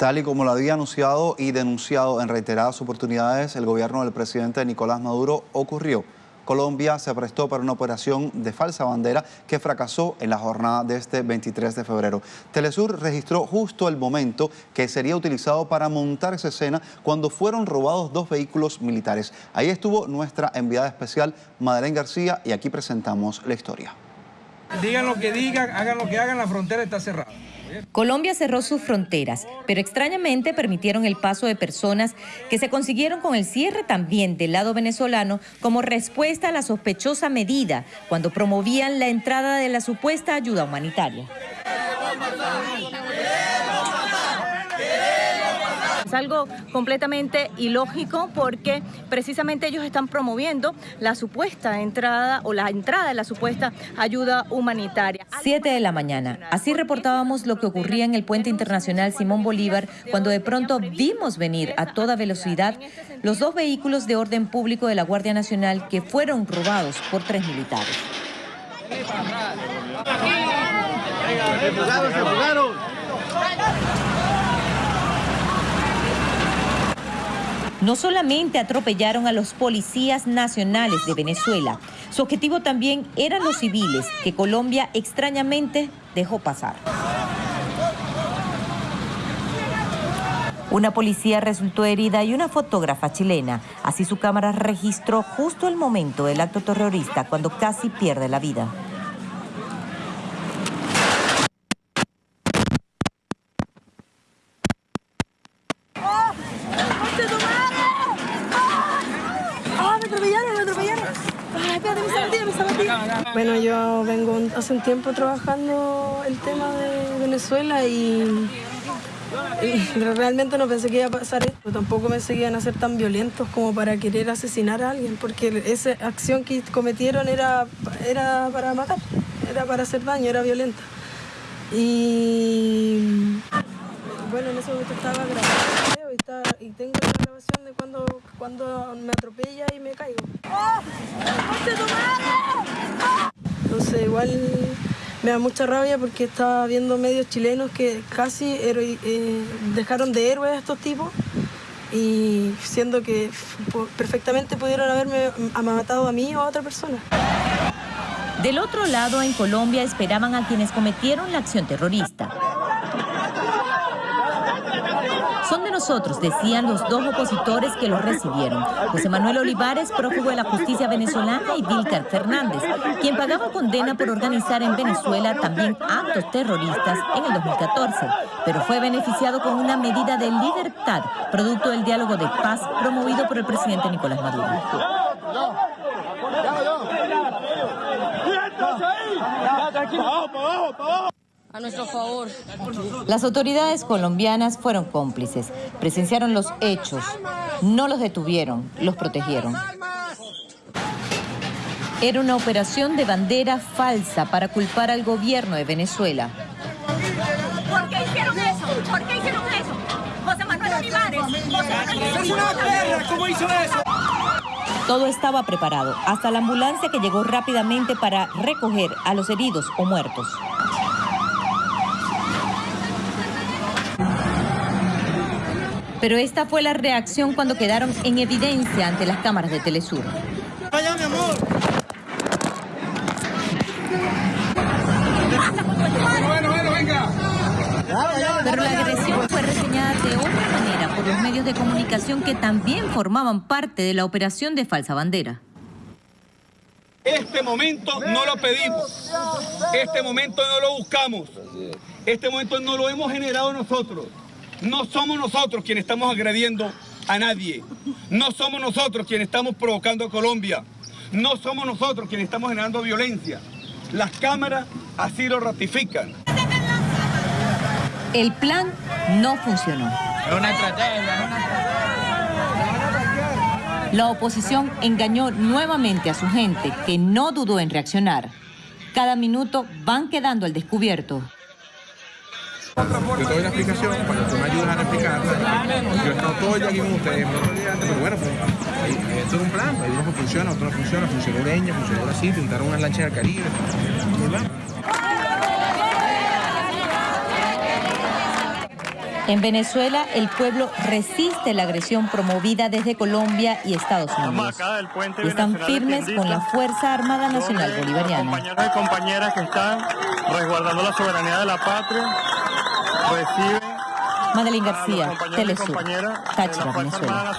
Tal y como lo había anunciado y denunciado en reiteradas oportunidades, el gobierno del presidente Nicolás Maduro ocurrió. Colombia se prestó para una operación de falsa bandera que fracasó en la jornada de este 23 de febrero. Telesur registró justo el momento que sería utilizado para montar esa escena cuando fueron robados dos vehículos militares. Ahí estuvo nuestra enviada especial, Madeleine García, y aquí presentamos la historia. Digan lo que digan, hagan lo que hagan, la frontera está cerrada. Colombia cerró sus fronteras, pero extrañamente permitieron el paso de personas que se consiguieron con el cierre también del lado venezolano como respuesta a la sospechosa medida cuando promovían la entrada de la supuesta ayuda humanitaria. Es algo completamente ilógico porque precisamente ellos están promoviendo la supuesta entrada o la entrada de la supuesta ayuda humanitaria. Siete de la mañana. Así reportábamos lo que ocurría en el puente internacional Simón Bolívar cuando de pronto vimos venir a toda velocidad los dos vehículos de orden público de la Guardia Nacional que fueron robados por tres militares. No solamente atropellaron a los policías nacionales de Venezuela, su objetivo también eran los civiles que Colombia extrañamente dejó pasar. Una policía resultó herida y una fotógrafa chilena. Así su cámara registró justo el momento del acto terrorista cuando casi pierde la vida. Bueno, yo vengo hace un tiempo trabajando el tema de Venezuela y, realmente no pensé que iba a pasar esto. Tampoco pensé que iban a ser tan violentos como para querer asesinar a alguien, porque esa acción que cometieron era, era para matar, era para hacer daño, era violenta. Y bueno, en ese momento estaba grabando y, tengo la grabación de cuando, cuando me atropella y me caigo. Entonces igual me da mucha rabia porque estaba viendo medios chilenos que casi eh, dejaron de héroes a estos tipos y siendo que perfectamente pudieron haberme matado a mí o a otra persona. Del otro lado, en Colombia, esperaban a quienes cometieron la acción terrorista. Son de nosotros, decían los dos opositores que los recibieron. José Manuel Olivares, prófugo de la justicia venezolana, y Vilcar Fernández, quien pagaba condena por organizar en Venezuela también actos terroristas en el 2014, pero fue beneficiado con una medida de libertad, producto del diálogo de paz promovido por el presidente Nicolás Maduro a nuestro favor. Las autoridades colombianas fueron cómplices, presenciaron los hechos, no los detuvieron, los protegieron. Era una operación de bandera falsa para culpar al gobierno de Venezuela. ¿Por qué hicieron eso? ¿Por qué hicieron eso? José Manuel Olivares. ¡Es una perra! ¿Cómo hizo eso? Todo estaba preparado, hasta la ambulancia que llegó rápidamente para recoger a los heridos o muertos. Pero esta fue la reacción cuando quedaron en evidencia ante las cámaras de Telesur. Vaya, mi amor. Bueno, bueno, venga. Pero la agresión fue reseñada de otra manera por los medios de comunicación que también formaban parte de la operación de falsa bandera. Este momento no lo pedimos, este momento no lo buscamos, este momento no lo hemos generado nosotros. No somos nosotros quienes estamos agrediendo a nadie. No somos nosotros quienes estamos provocando a Colombia. No somos nosotros quienes estamos generando violencia. Las cámaras así lo ratifican. El plan no funcionó. una estrategia, La oposición engañó nuevamente a su gente, que no dudó en reaccionar. Cada minuto van quedando al descubierto. Yo te doy la explicación para que tú me ayudes a explicarla. Yo he estado todo el día aquí con ustedes, pero bueno, pues, esto es un plan. Hay unos que funcionan, otros no funcionan. Funcionó Ureña, funcionó Brasil, pintaron unas lanchas del Caribe. En Venezuela, el pueblo resiste la agresión promovida desde Colombia y Estados Unidos. Y están firmes con la Fuerza Armada Nacional Bolivariana. Compañeros y compañeras que están resguardando la soberanía de la patria, reciben Madeline García, Telesur, Táchira, Venezuela.